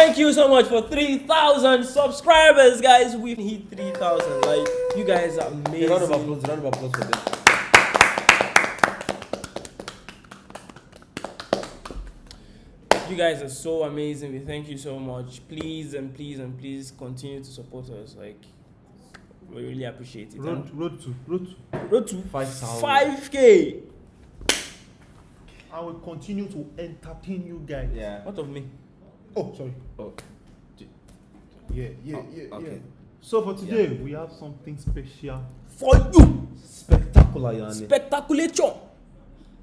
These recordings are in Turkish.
thank you so much for 3,000 subscribers, guys. We hit 3,000. Like, you guys are A amazing. round of applause, round of applause for them. You guys are so amazing. We thank you so much. Please and please and please continue to support us. Like, we really appreciate it. Road, road to, road to. Road to Five thousand. 5K. I will continue to entertain you guys. Yeah. What of me? Oh, sorry. Oh. Yeah, yeah, Oh, yeah, okay. yeah. So for today, we have something special. For you. Spectacular, Yani. Spectaculation.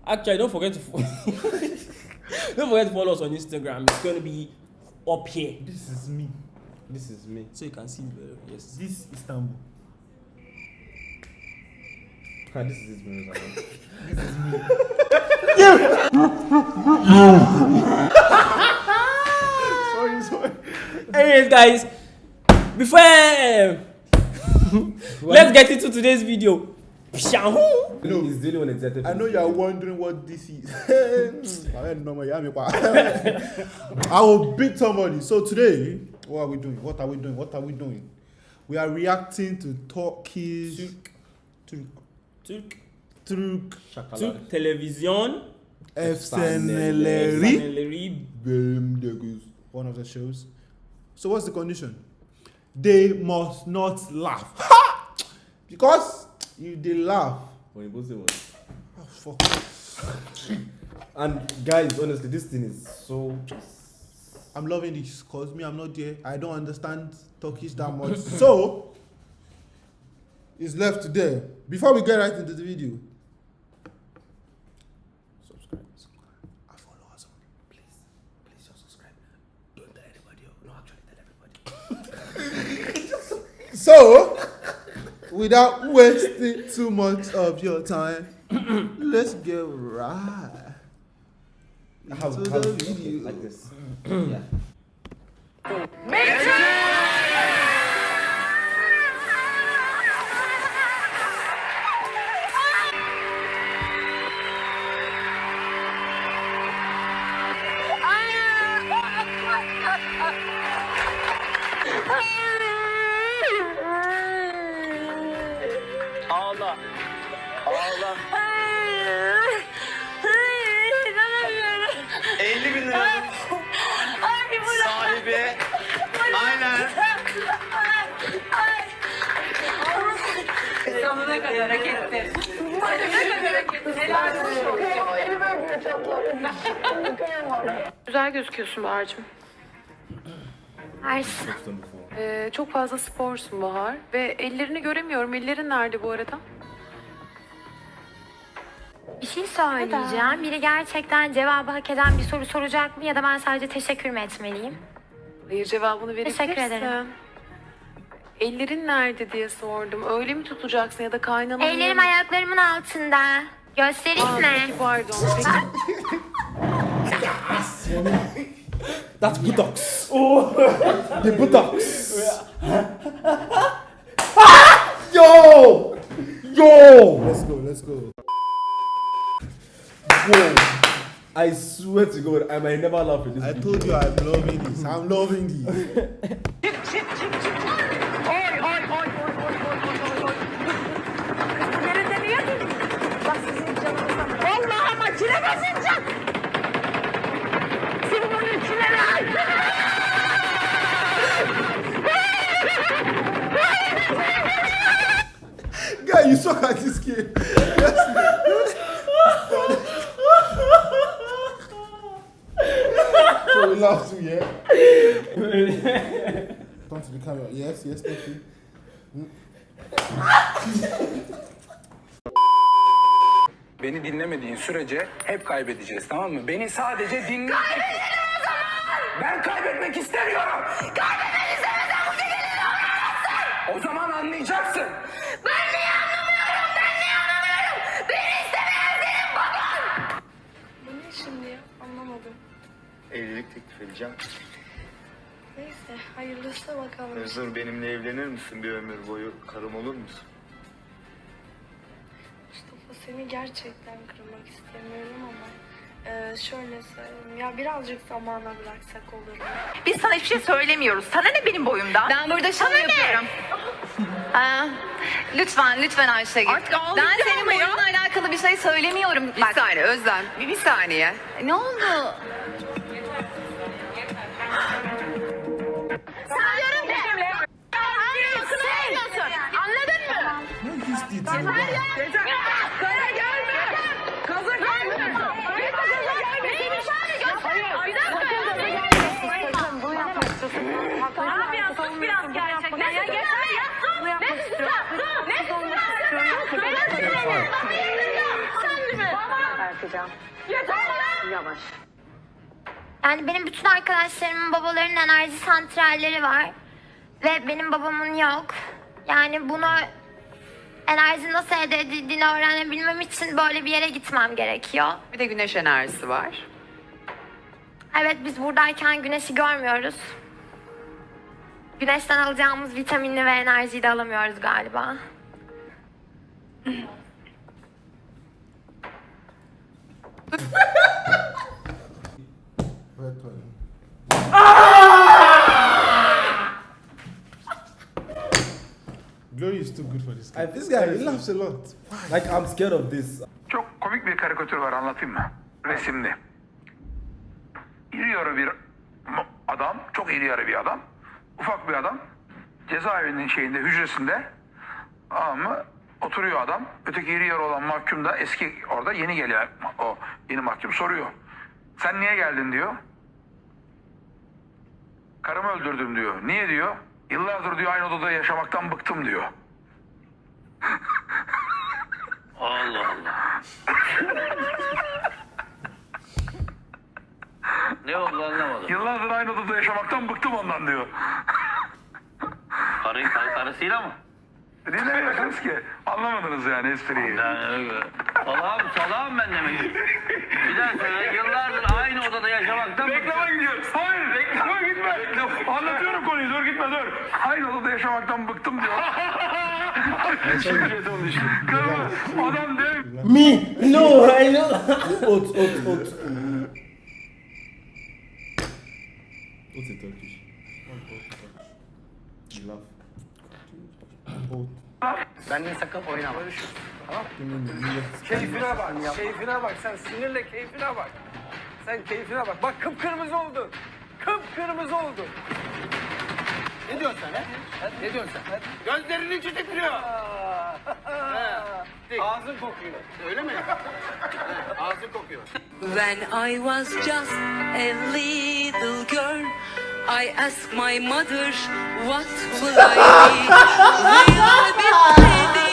Actually, don't forget to follow. don't forget to follow us on Instagram. It's gonna be up here, This is me. this is me. so you can see the yes. This is Istanbul. Ah, this is his mirror. sorry, sorry. Anyways, guys, before um, let's get into today's video. Pshahoo. No. He's the only one excited. I know you are wondering what this is. I don't know, yeah, me pa. I will beat somebody. So today, what are we doing? What are we doing? What are we doing? We are reacting to Turkish Turk Türk, Turk Shakala. Türk televizyon. Efsaneleri. Efsaneleri. One of the shows. So what's the condition? They must not laugh. Ha! Because if they laugh, When you both say what? oh, fuck. And guys, honestly, this thing is so. I'm loving this because me, I'm not there. I don't understand Turkish that much. so, it's left to there. Before we get right into the video, subscribe. And follow us on. Please, please just subscribe. Don't tell anybody. oh. No, actually, tell everybody. So, without wasting too much of your time, let's get right How, into how, the okay, video. like this. yeah. Ağla. Aynen. Sonuna kadar olsun. Güzel gözüküyorsun Bahar'cığım. Mersi. Ee, çok fazla sporsun Bahar. Ve ellerini göremiyorum. Ellerin nerede bu arada? Bir şey söyleyeceğim. Biri gerçekten cevabı hak eden bir soru soracak mı ya da ben sadece teşekkür mü etmeliyim? Hayır cevabını verebilirsin. Teşekkür ederim. Ellerin nerede diye sordum. Öyle mi tutacaksın ya da kaynananın... Ellerim ayaklarımın altında. Göstereyim Aa, mi? peki, pardon. Peki. That's buttocks. Oh. the buttocks. Swear to God, I might never laugh in this I video. told you I'm loving this. I'm loving this. yeah? Come to the camera. Yes, yes, thank you. Beni dinlemediğin sürece hep kaybedeceğiz tamam mı? Beni sadece dinle. Kaybedelim o zaman! Ben kaybetmek istemiyorum! Kaybetmek Edeceğim. Neyse hayırlısı bakalım. Özür benimle evlenir misin bir ömür boyu? Karım olur musun? Mustafa seni gerçekten kırmak istemiyorum ama Ee, şöyle söyleyeyim. Ya birazcık zamana bıraksak olur mu? Biz sana hiçbir şey söylemiyoruz. Sana ne benim boyumdan? Ben burada şov Sana ne? yapıyorum. Aa, lütfen, lütfen Ayşegül. Artık ağlayacağım ben senin ama ya. boyunla alakalı bir şey söylemiyorum. Bir Bak, saniye Özlem. Bir, bir saniye. ne oldu? Sanıyorum de. Sen anlıyorsun. Anladın mı? Ne istiyorsun? Yani benim bütün arkadaşlarımın babalarının enerji santralleri var. Ve benim babamın yok. Yani bunu enerji nasıl elde edildiğini öğrenebilmem için böyle bir yere gitmem gerekiyor. Bir de güneş enerjisi var. Evet biz buradayken güneşi görmüyoruz. Güneşten alacağımız vitaminli ve enerjiyi de alamıyoruz galiba. Wet toilet. Glory is too good for this guy. I- this guy he laughs a lot. Like I'm scared of this. Çok komik bir karikatür var anlatayım mı? Resimli. İri yarı bir adam, çok iri yarı bir adam. Ufak bir adam. Cezaevinin şeyinde, hücresinde. Ama oturuyor adam. Öteki iri yarı olan mahkum da eski orada yeni geliyor. O yeni mahkum soruyor. Sen niye geldin diyor. Karımı öldürdüm diyor. Niye diyor? Yıllardır diyor aynı odada yaşamaktan bıktım diyor. Allah Allah. ne oldu anlamadım. Yıllardır aynı odada yaşamaktan bıktım ondan diyor. Karı, karı, karısıyla mı? Dinlemiyorsunuz ki. Anlamadınız yani espriyi. Yani öyle. Salağım, salağım ben demek. Bir daha söyle. Yıllardır odada yaşamaktan Reklama gidiyor. Hayır reklama gitme. Anlatıyorum konuyu dur gitme dur. Aynı odada yaşamaktan bıktım diyor. İşte. Karımı adam dev. Me? No, I know. Ot, ot, ot. What's in Turkish? Oat. Benden sakın oynama. Keyfine bak, keyfine bak. Sen sinirle keyfine bak. Sen keyfine bak. Bak kıpkırmızı oldu. Kıpkırmızı oldu. Ne diyorsun sen he? Ne diyorsun sen? Gözlerinin içi titriyor. Ağzın kokuyor. Öyle mi? Ağzın kokuyor. When I was just a little girl, I asked my mother, what will I be? Will I be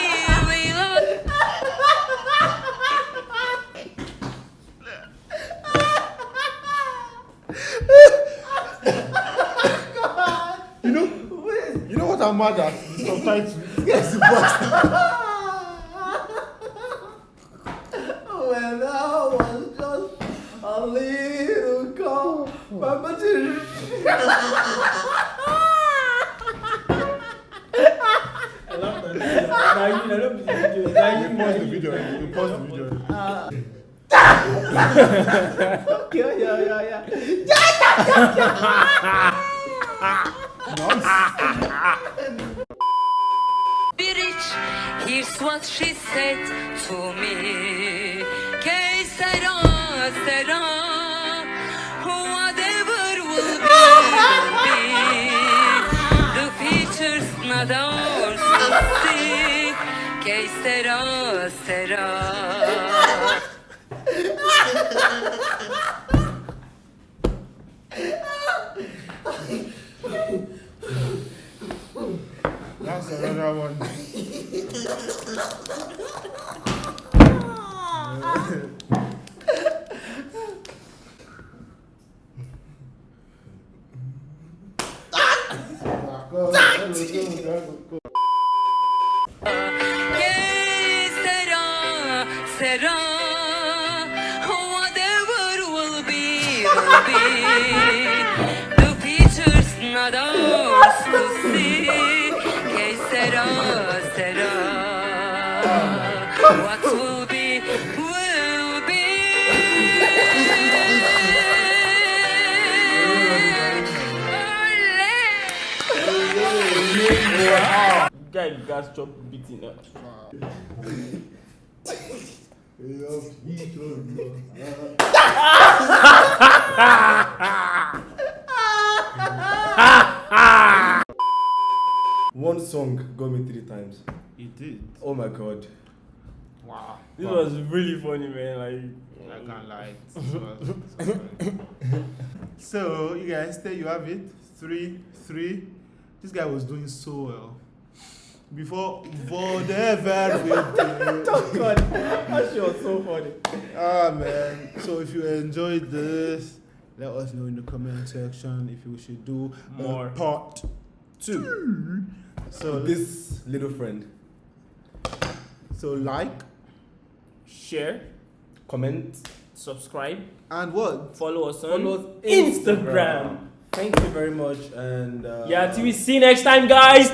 you know what I'm mad at? The subtitles. This guy's the bastard. When I was just a little girl, Mama I love that. Now you know, now You you pause the video. Uh. You pause the video. Yeah, yeah, yeah, yeah. Bitch, here's what she said to me. Que sera, sera, whatever will be, will be. The future's not ours to see. Que sera, sera. Sera, sera, whatever will be, will be. The future's not ours Guy got chop beating up. One song got me three times. It did. Oh my god. Wow. This was really funny, man. Like, I can't lie. Was- this was funny. so you guys, there you have it. Three, three. This guy was doing so well. Before whatever we did. Oh god. That shit was so funny. Ah man. So if you enjoyed this, let us know in the comment section if we should do More. a part two. So This little friend. so like share, Comment. subscribe, and what? follow us on Follow us Instagram. Thank you very much and uh, Yeah, till we see you next time, guys.